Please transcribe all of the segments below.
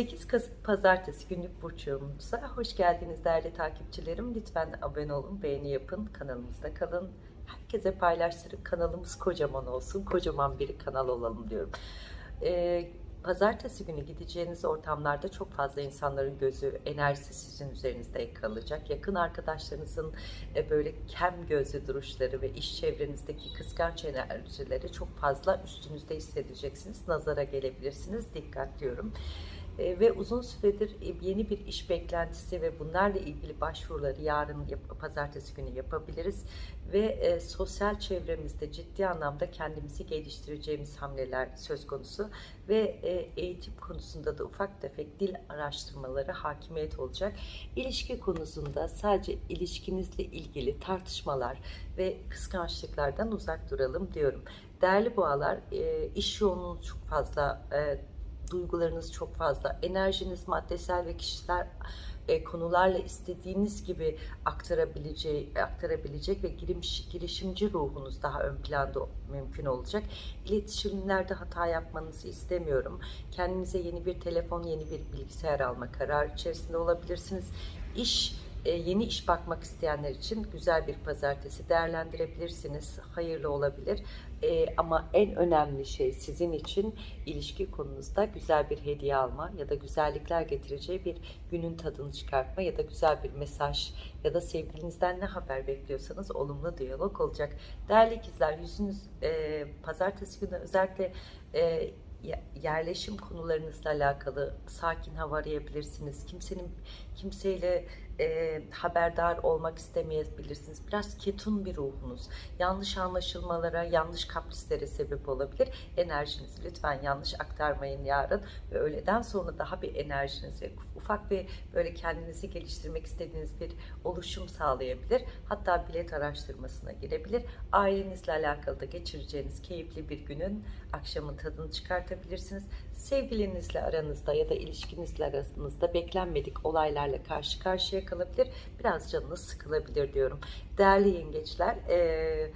8 Kasım Pazartesi günlük burç yorumumuza hoş geldiniz değerli takipçilerim. Lütfen abone olun, beğeni yapın, kanalımızda kalın. Herkese paylaştırın, kanalımız kocaman olsun, kocaman bir kanal olalım diyorum. Ee, Pazartesi günü gideceğiniz ortamlarda çok fazla insanların gözü, enerjisi sizin üzerinizde kalacak. Yakın arkadaşlarınızın e, böyle kem gözlü duruşları ve iş çevrenizdeki kıskanç enerjileri çok fazla üstünüzde hissedeceksiniz. Nazara gelebilirsiniz. Dikkat diyorum. E, ve uzun süredir e, yeni bir iş beklentisi ve bunlarla ilgili başvuruları yarın pazartesi günü yapabiliriz ve e, sosyal çevremizde ciddi anlamda kendimizi geliştireceğimiz hamleler söz konusu ve e, eğitim konusunda da ufak tefek dil araştırmaları hakimiyet olacak. İlişki konusunda sadece ilişkinizle ilgili tartışmalar ve kıskançlıklardan uzak duralım diyorum. Değerli boğalar, e, iş yoğunluğunuz çok fazla, e, duygularınız çok fazla, enerjiniz maddesel ve kişisel e, konularla istediğiniz gibi aktarabileceği, aktarabilecek ve giriş, girişimci ruhunuz daha ön planda mümkün olacak. İletişimlerde hata yapmanızı istemiyorum. Kendinize yeni bir telefon, yeni bir bilgisayar alma kararı içerisinde olabilirsiniz. İş yeni iş bakmak isteyenler için güzel bir pazartesi değerlendirebilirsiniz. Hayırlı olabilir. E, ama en önemli şey sizin için ilişki konunuzda güzel bir hediye alma ya da güzellikler getireceği bir günün tadını çıkartma ya da güzel bir mesaj ya da sevgilinizden ne haber bekliyorsanız olumlu diyalog olacak. Değerli ikizler yüzünüz e, pazartesi günü özellikle e, yerleşim konularınızla alakalı sakin hava arayabilirsiniz. Kimsenin kimseyle e, haberdar olmak istemeyebilirsiniz. Biraz ketun bir ruhunuz. Yanlış anlaşılmalara, yanlış kaprislere sebep olabilir. Enerjinizi lütfen yanlış aktarmayın yarın ve öğleden sonra daha bir enerjiniz ufak bir böyle kendinizi geliştirmek istediğiniz bir oluşum sağlayabilir. Hatta bilet araştırmasına girebilir. Ailenizle alakalı da geçireceğiniz keyifli bir günün akşamın tadını çıkartabilirsiniz. Sevgilinizle aranızda ya da ilişkinizle aranızda beklenmedik olaylarla karşı karşıya kalabilir. Biraz canınız sıkılabilir diyorum. Değerli yengeçler, e,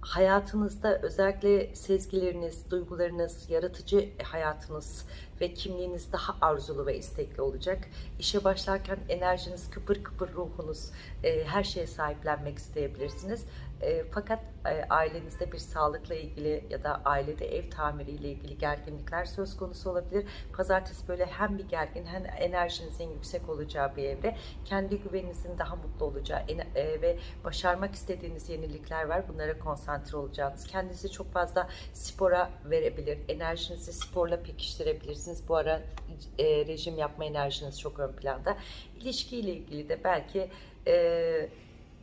hayatınızda özellikle sezgileriniz, duygularınız, yaratıcı hayatınız ve kimliğiniz daha arzulu ve istekli olacak. İşe başlarken enerjiniz kıpır kıpır ruhunuz, e, her şeye sahiplenmek isteyebilirsiniz. E, fakat e, ailenizde bir sağlıkla ilgili ya da ailede ev tamiriyle ilgili gerginlikler söz konusu olabilir. Pazartesi böyle hem bir gergin hem enerjinizin yüksek olacağı bir evre. Kendi güveninizin daha mutlu olacağı e, ve başarmak istediğiniz yenilikler var. Bunlara konsantre olacağınız. Kendinizi çok fazla spora verebilir. Enerjinizi sporla pekiştirebilirsiniz. Bu ara e, rejim yapma enerjiniz çok ön planda. İlişkiyle ilgili de belki e,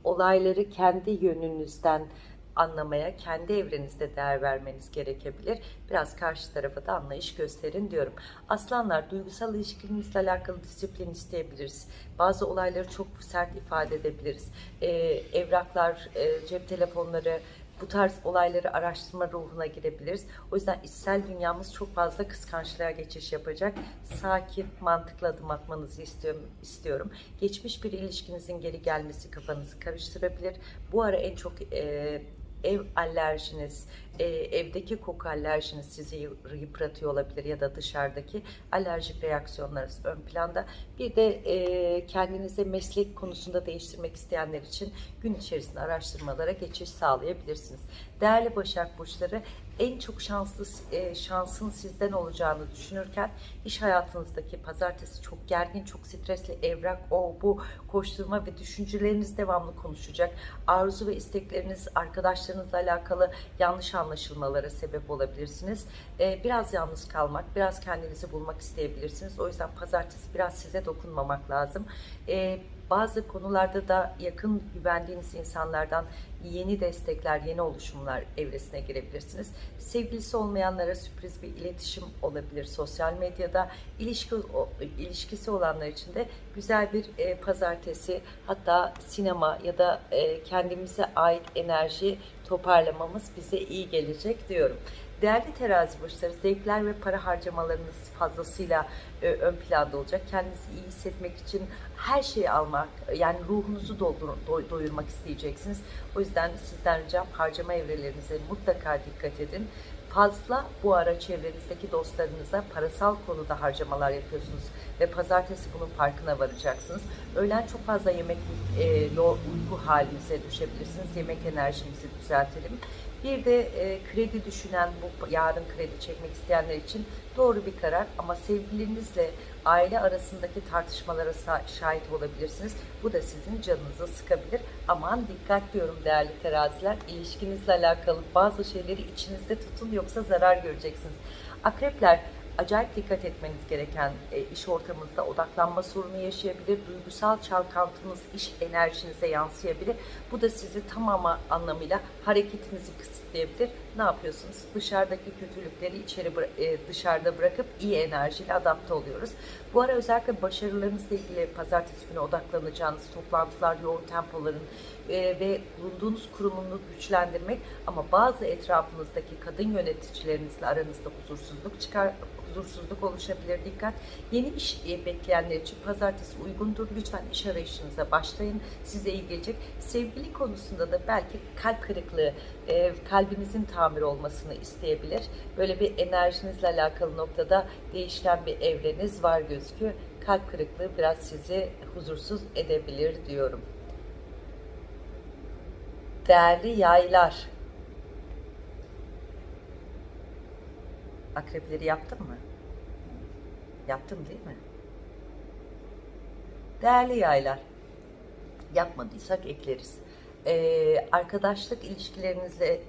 olayları kendi yönünüzden anlamaya, kendi evrenizde değer vermeniz gerekebilir. Biraz karşı tarafa da anlayış gösterin diyorum. Aslanlar, duygusal ilişkinizle alakalı disiplin isteyebiliriz. Bazı olayları çok sert ifade edebiliriz. Ee, evraklar, e, cep telefonları, bu tarz olayları araştırma ruhuna girebiliriz. O yüzden içsel dünyamız çok fazla kıskançlığa geçiş yapacak. Sakin, mantıklı adım atmanızı istiyorum. istiyorum. Geçmiş bir ilişkinizin geri gelmesi kafanızı karıştırabilir. Bu ara en çok e, ev alerjiniz, e, evdeki koku alerjiniz sizi yıpratıyor olabilir ya da dışarıdaki alerjik reaksiyonlarınız ön planda. Bir de e, kendinize meslek konusunda değiştirmek isteyenler için gün içerisinde araştırmalara geçiş sağlayabilirsiniz. Değerli Başak Burçları en çok şanslı e, şansın sizden olacağını düşünürken iş hayatınızdaki pazartesi çok gergin, çok stresli evrak, o bu koşturma ve düşünceleriniz devamlı konuşacak. Arzu ve istekleriniz arkadaşlarınızla alakalı yanlış anlaşılmalara sebep olabilirsiniz. E, biraz yalnız kalmak, biraz kendinizi bulmak isteyebilirsiniz. O yüzden pazartesi biraz size dokunmamak lazım. E, bazı konularda da yakın güvendiğiniz insanlardan yeni destekler, yeni oluşumlar evresine girebilirsiniz. Sevgilisi olmayanlara sürpriz bir iletişim olabilir sosyal medyada. İlişki, ilişkisi olanlar için de güzel bir e, pazartesi, hatta sinema ya da e, kendimize ait enerji toparlamamız bize iyi gelecek diyorum. Değerli terazi burçları zevkler ve para harcamalarınız fazlasıyla e, ön planda olacak. Kendinizi iyi hissetmek için her şeyi almak, yani ruhunuzu doldur, do, doyurmak isteyeceksiniz. O yüzden sizden ricam harcama evrelerinize mutlaka dikkat edin. Fazla bu ara çevrenizdeki dostlarınıza parasal konuda harcamalar yapıyorsunuz ve pazartesi bunun farkına varacaksınız. Öğlen çok fazla yemek e, uyku halinize düşebilirsiniz. Yemek enerjinizi düzeltelim. Bir de e, kredi düşünen, bu yarın kredi çekmek isteyenler için doğru bir karar ama sevgililerinizle aile arasındaki tartışmalara şahit olabilirsiniz. Bu da sizin canınızı sıkabilir. Aman dikkat diyorum değerli teraziler. İlişkinizle alakalı bazı şeyleri içinizde tutun yoksa zarar göreceksiniz. Akrepler acayip dikkat etmeniz gereken e, iş ortamınızda odaklanma sorunu yaşayabilir. Duygusal çalkantınız iş enerjinize yansıyabilir. Bu da sizi tamamı anlamıyla hareketinizi kısıtlayabilir. Ne yapıyorsunuz? Dışarıdaki kötülükleri içeri e, dışarıda bırakıp iyi enerjiyle adapte oluyoruz. Bu ara özellikle başarılarınızla ilgili pazartesi günü odaklanacağınız toplantılar, yoğun tempoların e, ve bulunduğunuz kurumunu güçlendirmek ama bazı etrafınızdaki kadın yöneticilerinizle aranızda huzursuzluk çıkar huzursuzluk oluşabilir. Dikkat. Yeni iş e, bekleyenler için pazartesi uygundur. Lütfen iş arayışınıza başlayın. Size iyi gelecek. Sevgili konusunda da belki kalp kırıklığı, e, kalbinizin tamir olmasını isteyebilir. Böyle bir enerjinizle alakalı noktada değişken bir evreniz var gözüküyor. Kalp kırıklığı biraz sizi huzursuz edebilir diyorum. Değerli yaylar. Akrepleri yaptın mı? Yaptım değil mi? Değerli yaylar. Yapmadıysak ekleriz. Ee, arkadaşlık ilişkilerinizle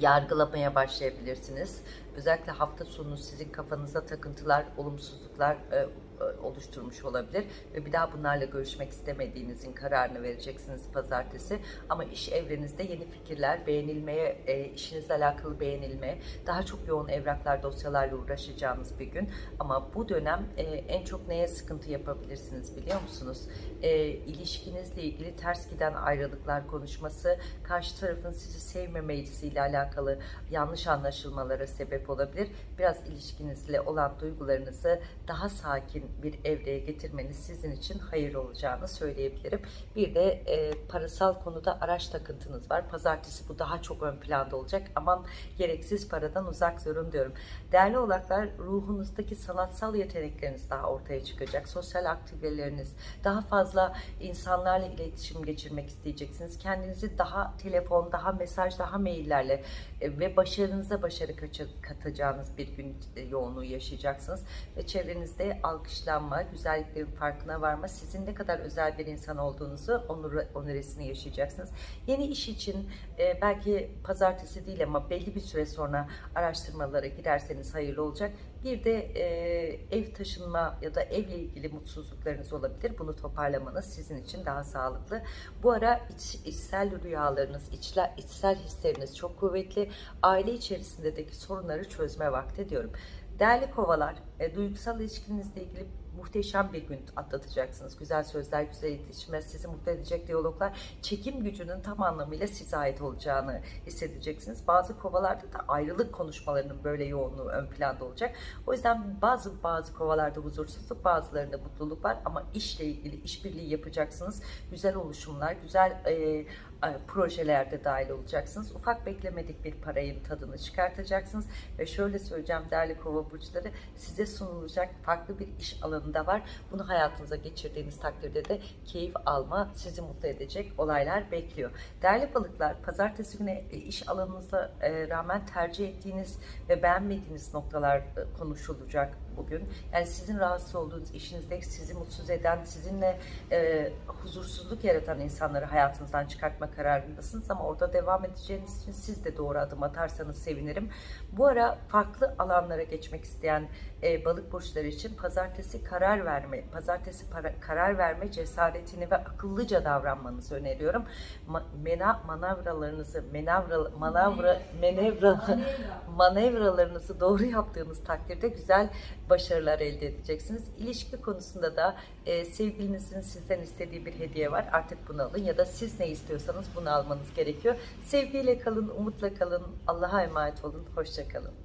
yargılamaya başlayabilirsiniz. Özellikle hafta sonu sizin kafanıza takıntılar, olumsuzluklar e, e, oluşturmuş olabilir ve bir daha bunlarla görüşmek istemediğinizin kararını vereceksiniz pazartesi. Ama iş evrenizde yeni fikirler, beğenilmeye, e, işinizle alakalı beğenilme, daha çok yoğun evraklar, dosyalarla uğraşacağınız bir gün. Ama bu dönem e, en çok neye sıkıntı yapabilirsiniz biliyor musunuz? E, ilişkinizle ilgili ters giden ayrılıklar konuşması, karşı tarafın sizi sevmemesiyle alakalı yanlış anlaşılmalara sebep olabilir. Biraz ilişkinizle olan duygularınızı daha sakin bir evreye getirmeniz sizin için hayır olacağını söyleyebilirim. Bir de e, parasal konuda araç takıntınız var. Pazartesi bu daha çok ön planda olacak. Aman gereksiz paradan uzak durun diyorum. Değerli oğlaklar ruhunuzdaki sanatsal yetenekleriniz daha ortaya çıkacak. Sosyal aktiviteleriniz, daha fazla insanlarla iletişim geçirmek isteyeceksiniz. Kendinizi daha telefon, daha mesaj, daha maillerle e, ve başarınıza başarı kaçı- katacağınız bir gün e, yoğunluğu yaşayacaksınız. Ve çevrenizde alkışlanma, güzelliklerin farkına varma, sizin ne kadar özel bir insan olduğunuzu onur, onuresini yaşayacaksınız. Yeni iş için e, belki pazartesi değil ama belli bir süre sonra araştırmalara girerseniz hayırlı olacak. Bir de e, ev taşınma ya da evle ilgili mutsuzluklarınız olabilir. Bunu toparlamanız sizin için daha sağlıklı. Bu ara iç, içsel rüyalarınız, içler, içsel hisleriniz çok kuvvetli. Aile içerisindeki sorunları çözme vakti diyorum. Değerli kovalar, e, duygusal ilişkinizle ilgili muhteşem bir gün atlatacaksınız. Güzel sözler, güzel iletişimler, sizi mutlu edecek diyaloglar, çekim gücünün tam anlamıyla size ait olacağını hissedeceksiniz. Bazı kovalarda da ayrılık konuşmalarının böyle yoğunluğu ön planda olacak. O yüzden bazı bazı kovalarda huzursuzluk, bazılarında mutluluk var ama işle ilgili işbirliği yapacaksınız. Güzel oluşumlar, güzel e, projelerde dahil olacaksınız. Ufak beklemedik bir parayın tadını çıkartacaksınız ve şöyle söyleyeceğim değerli kova burçları size sunulacak farklı bir iş alanı da var. Bunu hayatınıza geçirdiğiniz takdirde de keyif alma, sizi mutlu edecek olaylar bekliyor. Değerli balıklar, pazartesi günü e, iş alanınıza e, rağmen tercih ettiğiniz ve beğenmediğiniz noktalar e, konuşulacak bugün. Yani sizin rahatsız olduğunuz işinizde sizi mutsuz eden, sizinle e, huzursuzluk yaratan insanları hayatınızdan çıkartma kararındasınız ama orada devam edeceğiniz için siz de doğru adım atarsanız sevinirim. Bu ara farklı alanlara geçmek isteyen e, balık burçları için pazartesi karar verme, pazartesi para, karar verme cesaretini ve akıllıca davranmanızı öneriyorum. Ma, mena, manavralarınızı, menavra, manavra, menevra, manevralarınızı doğru yaptığınız takdirde güzel başarılar elde edeceksiniz. İlişki konusunda da e, sevgilinizin sizden istediği bir hediye var. Artık bunu alın ya da siz ne istiyorsanız bunu almanız gerekiyor. Sevgiyle kalın, umutla kalın. Allah'a emanet olun. Hoşça kalın.